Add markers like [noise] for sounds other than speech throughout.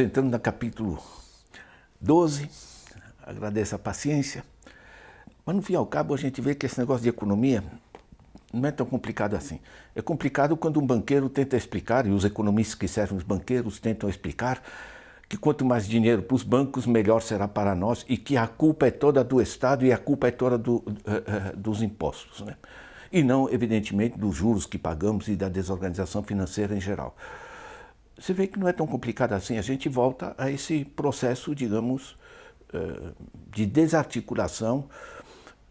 entrando no capítulo 12, agradeço a paciência, mas no fim ao cabo a gente vê que esse negócio de economia não é tão complicado assim. É complicado quando um banqueiro tenta explicar, e os economistas que servem os banqueiros tentam explicar, que quanto mais dinheiro para os bancos, melhor será para nós e que a culpa é toda do Estado e a culpa é toda do, uh, uh, dos impostos. Né? E não, evidentemente, dos juros que pagamos e da desorganização financeira em geral. Você vê que não é tão complicado assim, a gente volta a esse processo, digamos, uh, de desarticulação,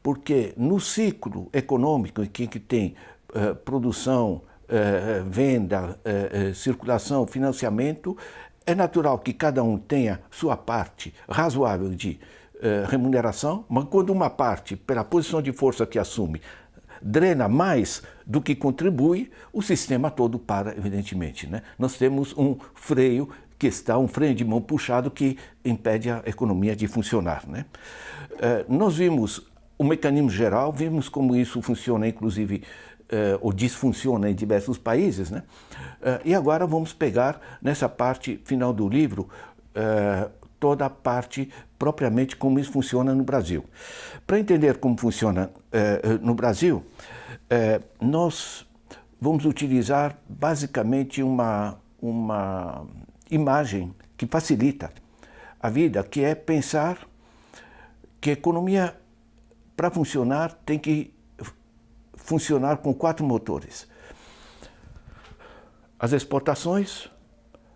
porque no ciclo econômico em que, tem produção, venda, circulação, financiamento, é natural que cada um tenha sua parte razoável de eh, remuneração, mas quando uma parte, pela posição de força que assume, drena mais do que contribui, o sistema todo para, evidentemente. Né? Nós temos um freio que está, um freio de mão puxado que impede a economia de funcionar. Né? Eh, nós vimos o mecanismo geral, vimos como isso funciona, inclusive, uh, ou disfunciona em diversos países. Né? Uh, e agora vamos pegar nessa parte final do livro toda a parte propriamente como isso funciona no Brasil. Para entender como funciona no Brasil, nós vamos utilizar basicamente uma, uma imagem que facilita a vida, que é pensar que a economia, para funcionar, tem que funcionar com quatro motores. As exportações,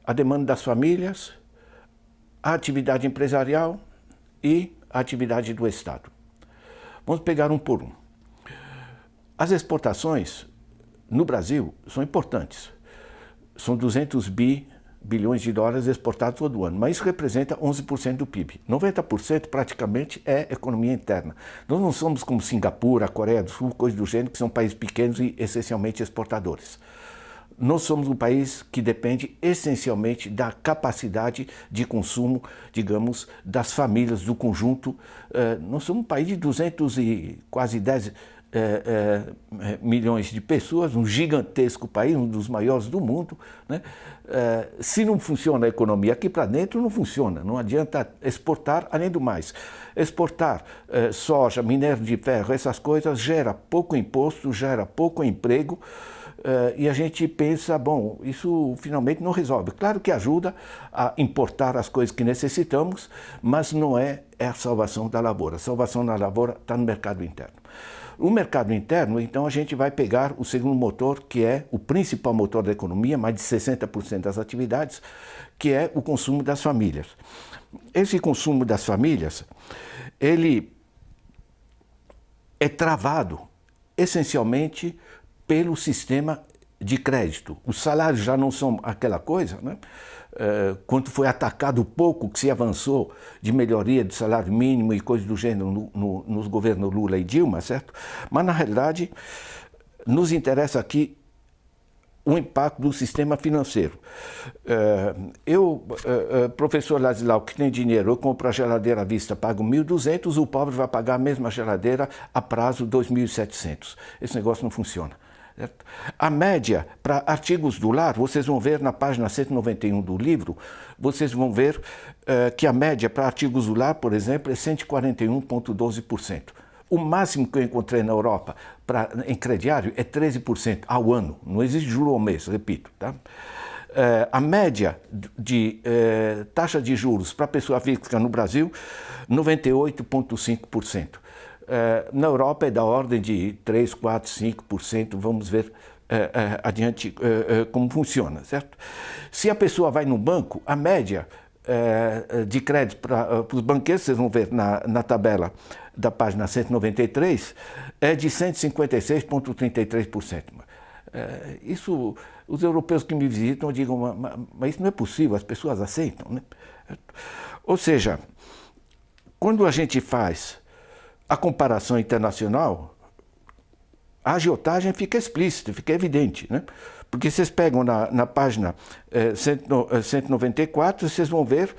a demanda das famílias, a atividade empresarial e a atividade do Estado. Vamos pegar um por um. As exportações no Brasil são importantes. São 200 bi bilhões de dólares exportados todo ano, mas isso representa 11% do PIB. 90% praticamente é economia interna. Nós não somos como Singapura, Coreia do Sul, coisas do gênero, que são países pequenos e essencialmente exportadores. Nós somos um país que depende essencialmente da capacidade de consumo, digamos, das famílias, do conjunto. Eh, nós somos um país de 200 e quase 10 é, é, milhões de pessoas, um gigantesco país, um dos maiores do mundo. Né? É, se não funciona a economia aqui para dentro, não funciona. Não adianta exportar, além do mais. Exportar é, soja, minério de ferro, essas coisas, gera pouco imposto, gera pouco emprego. Uh, e a gente pensa, bom, isso finalmente não resolve. Claro que ajuda a importar as coisas que necessitamos, mas não é, é a salvação da lavoura. A salvação da lavoura está no mercado interno. O mercado interno, então, a gente vai pegar o segundo motor, que é o principal motor da economia, mais de 60% das atividades, que é o consumo das famílias. Esse consumo das famílias, ele é travado essencialmente pelo sistema de crédito. Os salários já não são aquela coisa, né? Uh, quando foi atacado pouco que se avançou de melhoria do salário mínimo e coisas do gênero no, no, nos governos Lula e Dilma, certo? Mas, na realidade, nos interessa aqui o impacto do sistema financeiro. Uh, eu, uh, professor Laslau, que tem dinheiro, eu compro a geladeira à vista, pago 1.200, o pobre vai pagar a mesma geladeira a prazo 2.700. Esse negócio não funciona. Certo? A média para artigos do lar, vocês vão ver na página 191 do livro, vocês vão ver uh, que a média para artigos do lar, por exemplo, é 141,12%. O máximo que eu encontrei na Europa pra, em crediário é 13% ao ano. Não existe juro ao mês, repito. Tá? Uh, a média de uh, taxa de juros para pessoa física no Brasil, 98,5%. Eh, na Europa é da ordem de 3, 4, 5%, vamos ver eh, eh, adiante como funciona, certo? Se a pessoa vai no banco, a média de crédito para os banqueiros, vocês vão ver na, na tabela da página 193, é de 156,33%. Isso, os europeus que me visitam digam, mas, isso não é possível, as pessoas aceitam. Né? Ou seja, quando a gente faz a comparação internacional, a agiotagem fica explícita, fica evidente. Né? Porque vocês pegam na, na página eh, 194, vocês vão ver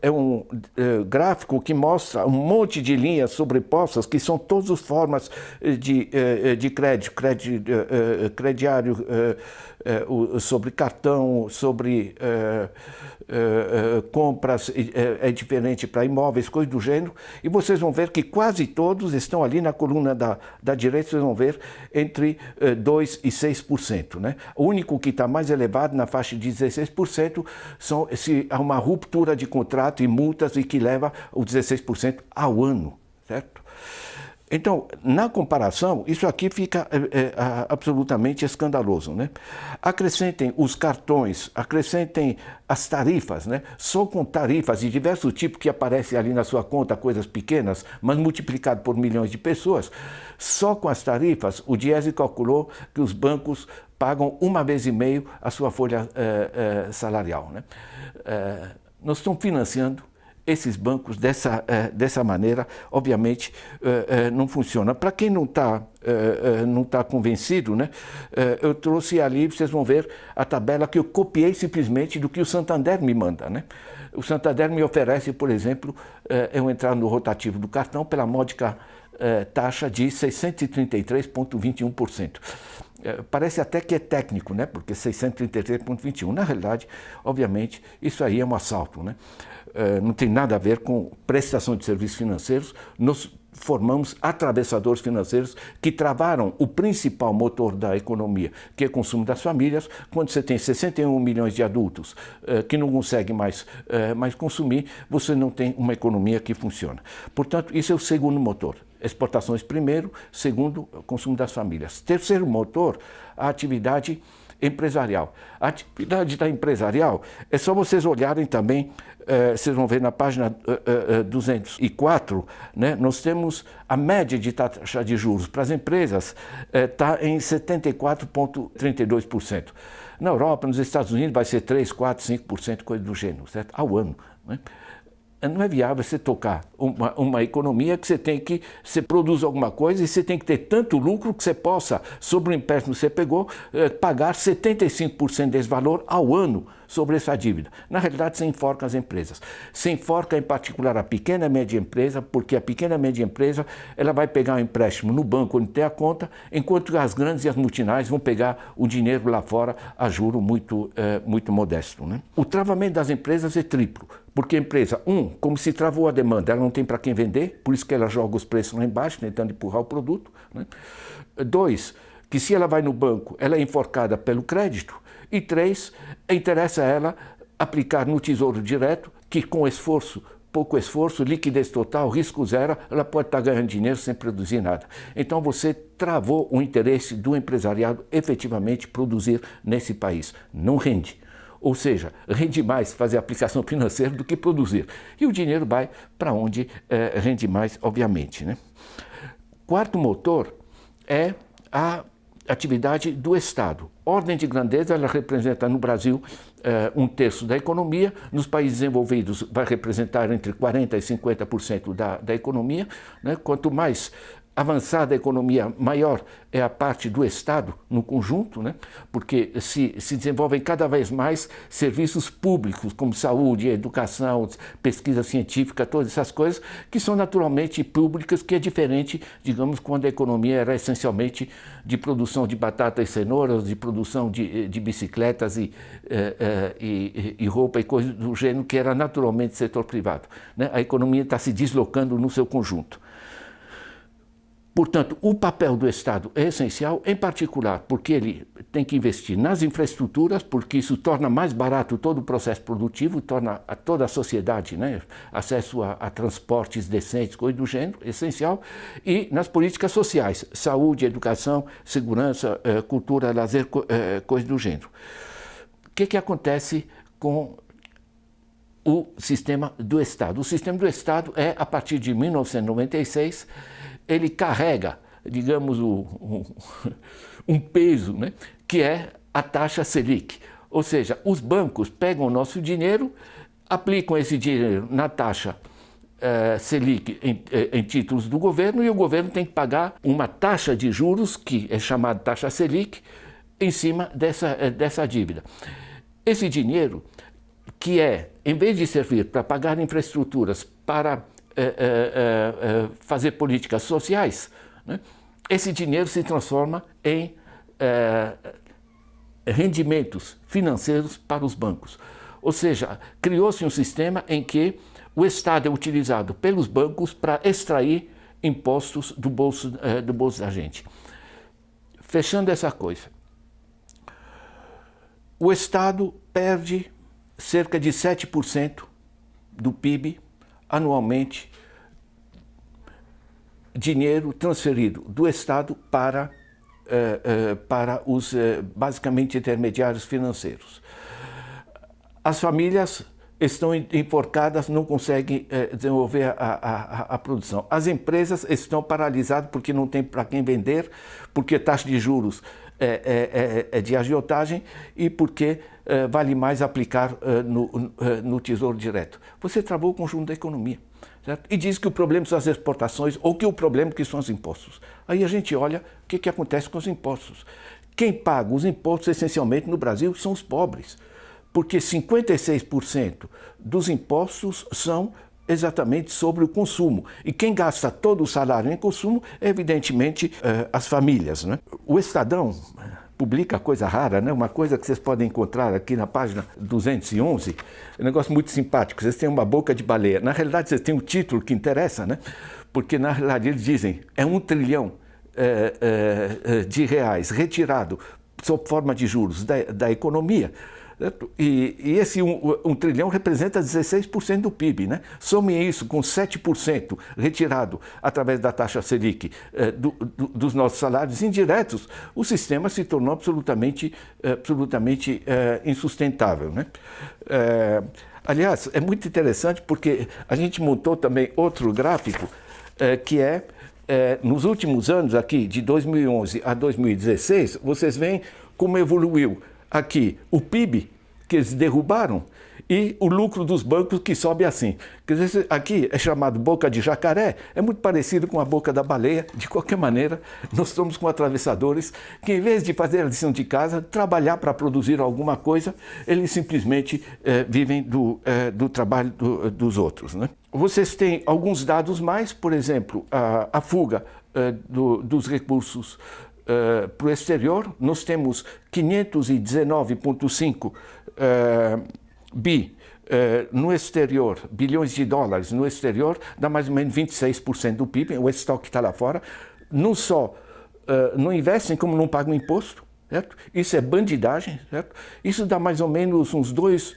é um é, gráfico que mostra um monte de linhas sobrepostas, que são todas as formas de, de crédito, crédito crediário sobre cartão, sobre compras, é diferente para imóveis, coisas do gênero, e vocês vão ver que quase todos estão ali na coluna da, da direita, vocês vão ver entre 2% e 6%. Né? O único que está mais elevado, na faixa de 16%, são, se há uma ruptura de contrato e multas e que leva o 16% ao ano, certo? Então, na comparação, isso aqui fica é, é, absolutamente escandaloso. Né? Acrescentem os cartões, acrescentem as tarifas, né? só com tarifas de diversos tipos que aparecem ali na sua conta, coisas pequenas, mas multiplicado por milhões de pessoas, só com as tarifas, o Diese calculou que os bancos pagam uma vez e meio a sua folha é, é, salarial. Né? É, nós estamos financiando esses bancos dessa, é, dessa maneira, obviamente, é, é, não funciona. Para quem não está não tá convencido, né, eu trouxe ali, vocês vão ver a tabela que eu copiei simplesmente do que o Santander me manda. Né? O Santander me oferece, por exemplo, eu entrar no rotativo do cartão pela módica taxa de 633,21%. Parece até que é técnico, né? porque 633,21. Na realidade, obviamente, isso aí é um assalto. Né? Eh, não tem nada a ver com prestação de serviços financeiros, nós formamos atravessadores financeiros que travaram o principal motor da economia, que é o consumo das famílias, quando você tem 61 milhões de adultos eh, que não conseguem mais, eh, mais consumir, você não tem uma economia que funciona. Portanto, isso é o segundo motor. Exportações primeiro, segundo, consumo das famílias. Terceiro motor, a atividade empresarial. A atividade da empresarial é só vocês olharem também eh, vocês vão ver na página uh, uh, 204, né, nós temos a média de taxa de juros para as empresas está em 74,32%. Na Europa, nos Estados Unidos, vai ser 3, 4, 5%, coisa do gênero, certo? Ao ano. Né? Não é viável você tocar uma, uma, economia que você tem que, você produz alguma coisa e você tem que ter tanto lucro que você possa, sobre o empréstimo que você pegou, eh, pagar 75% desse valor ao ano sobre essa dívida. Na realidade, você enforca as empresas. Você enforca, em particular, a pequena e média empresa, porque a pequena e média empresa ela vai pegar um empréstimo no banco onde tem a conta, enquanto as grandes e as multinacionais vão pegar o dinheiro lá fora a juro muito, eh, muito modesto. Né? O travamento das empresas é triplo. Porque a empresa, um, como se travou a demanda, ela não tem para quem vender, por isso que ela joga os preços lá embaixo, tentando empurrar o produto. Né? Dois, que se ela vai no banco, ela é enforcada pelo crédito. E três, interessa a ela aplicar no tesouro direto, que com esforço, pouco esforço, liquidez total, risco zero, ela pode estar ganhando dinheiro sem produzir nada. Então você travou o interesse do empresariado efetivamente produzir nesse país. Não rende. Ou seja, rende mais fazer aplicação financeira do que produzir. E o dinheiro vai para onde é, rende mais, obviamente. Né? Quarto motor é a atividade do Estado. Ordem de grandeza, ela representa no Brasil eh, um terço da economia, nos países desenvolvidos vai representar entre 40% e 50% da, da economia. Né? Quanto mais avançada a economia, maior é a parte do Estado no conjunto, né? porque se, se desenvolvem cada vez mais serviços públicos, como saúde, educação, pesquisa científica, todas essas coisas, que são naturalmente públicas, que é diferente, digamos, quando a economia era essencialmente de produção de batatas e cenouras, de produção de, de bicicletas e, eh, eh, e, e, roupa e coisas do gênero, que era naturalmente setor privado. Né? A economia está se deslocando no seu conjunto. Portanto, o papel do Estado é essencial, em particular porque ele tem que investir nas infraestruturas, porque isso torna mais barato todo o processo produtivo, torna a toda a sociedade né, acesso a, a, transportes decentes, coisa do gênero, essencial, e nas políticas sociais, saúde, educação, segurança, eh, cultura, lazer, eh, coisa do gênero. O que, que acontece com o sistema do Estado? O sistema do Estado é, a partir de 1996, ele carrega, digamos, um, [laughs] um peso, né, que é a taxa Selic. Ou seja, os bancos pegam o nosso dinheiro, aplicam esse dinheiro na taxa eh, Selic em, eh, em, títulos do governo e o governo tem que pagar uma taxa de juros, que é chamada taxa Selic, em cima dessa, eh, dessa dívida. Esse dinheiro que é, em vez de servir para pagar infraestruturas, para é, é, é, fazer políticas sociais, né, esse dinheiro se transforma em rendimentos financeiros para os bancos. Ou seja, criou-se um sistema em que o Estado é utilizado pelos bancos para extrair impostos do bolso, do bolso da gente. Fechando essa coisa, o Estado perde cerca de 7% do PIB anualmente dinheiro transferido do Estado para, eh, eh, para os, eh, basicamente, intermediários financeiros. As famílias estão enforcadas, não conseguem desenvolver a, a, a, produção. As empresas estão paralisadas porque não tem para quem vender, porque taxa de juros é, é, é, é de agiotagem e porque é, vale mais aplicar é, no, no Tesouro Direto. Você travou o conjunto da economia. Certo? E diz que o problema são as exportações ou que o problema que são os impostos. Aí a gente olha o que, que acontece com os impostos. Quem paga os impostos essencialmente no Brasil são os pobres, porque 56% dos impostos são exatamente sobre o consumo. E quem gasta todo o salário em consumo é, evidentemente, eh, as famílias. Né? O Estadão publica coisa rara, né? uma coisa que vocês podem encontrar aqui na página 211, é um negócio muito simpático, vocês têm uma boca de baleia. Na realidade, vocês têm o um título que interessa, né? porque na realidade eles dizem é um trilhão é, é, de reais retirado sob forma de juros da, da economia, e, e, esse um, um, trilhão representa 16% do PIB. Né? Some isso com 7% retirado através da taxa Selic eh, do, do, dos nossos salários indiretos, o sistema se tornou absolutamente, absolutamente eh, insustentável. Né? Eh, aliás, é muito interessante porque a gente montou também outro gráfico eh, que é, eh, nos últimos anos aqui, de 2011 a 2016, vocês veem como evoluiu aqui o PIB que eles derrubaram e o lucro dos bancos que sobe assim. Quer dizer, aqui é chamado boca de jacaré, é muito parecido com a boca da baleia. De qualquer maneira, nós estamos com atravessadores que, em vez de fazer a lição de casa, trabalhar para produzir alguma coisa, eles simplesmente é, vivem do, é, do trabalho do, dos outros. Né? Vocês têm alguns dados mais, por exemplo, a, a fuga é, do, dos recursos uh, para o exterior, nós temos 519,5 uh, bi uh, no exterior, bilhões de dólares no exterior, dá mais ou menos 26% do PIB, o estoque está lá fora. Não só não investem, como não pagam imposto, certo? Isso é bandidagem, certo? Isso dá mais ou menos uns dois...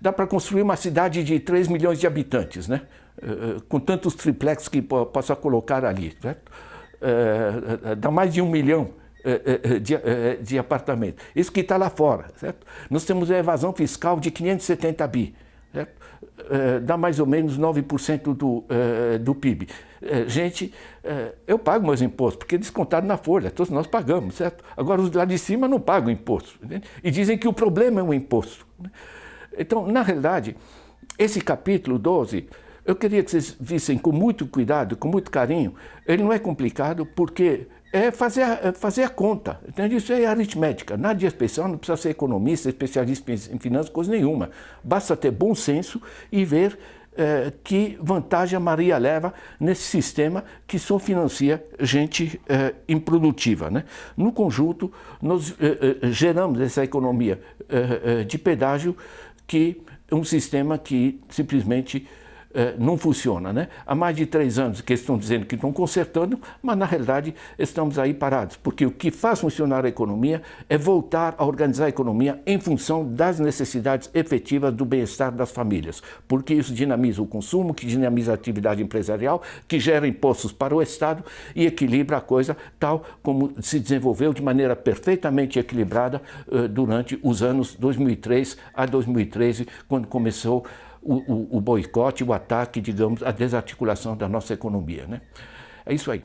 dá para construir uma cidade de 3 milhões de habitantes, né? com tantos triplex que possa colocar ali, certo? Uh, dá mais de um milhão uh, de, de apartamentos. Isso que está lá fora, certo? Nós temos a evasão fiscal de 570 bi, certo? dá mais ou menos 9% do, do PIB. gente, eu pago meus impostos, porque é descontado na folha, todos nós pagamos, certo? Agora, os lá de cima não pagam imposto. Entende? E dizem que o problema é o imposto. Né? Então, na realidade, esse capítulo 12 eu queria que vocês vissem com muito cuidado, com muito carinho. Ele não é complicado porque é fazer é fazer a conta. Entende? Isso é aritmética. Nada de especial, não precisa ser economista, especialista em finanças, coisa nenhuma. Basta ter bom senso e ver é, que vantagem a Maria leva nesse sistema que só financia gente é, improdutiva. Né? No conjunto, nós é, geramos essa economia de pedágio que é um sistema que simplesmente não funciona. Né? Há mais de três anos que estão dizendo que estão consertando, mas na realidade estamos aí parados, porque o que faz funcionar a economia é voltar a organizar a economia em função das necessidades efetivas do bem-estar das famílias, porque isso dinamiza o consumo, que dinamiza a atividade empresarial, que gera impostos para o Estado e equilibra a coisa tal como se desenvolveu de maneira perfeitamente equilibrada uh, durante os anos 2003 a 2013, quando começou o, o, o boicote, o ataque, digamos, a desarticulação da nossa economia. Né? É isso aí.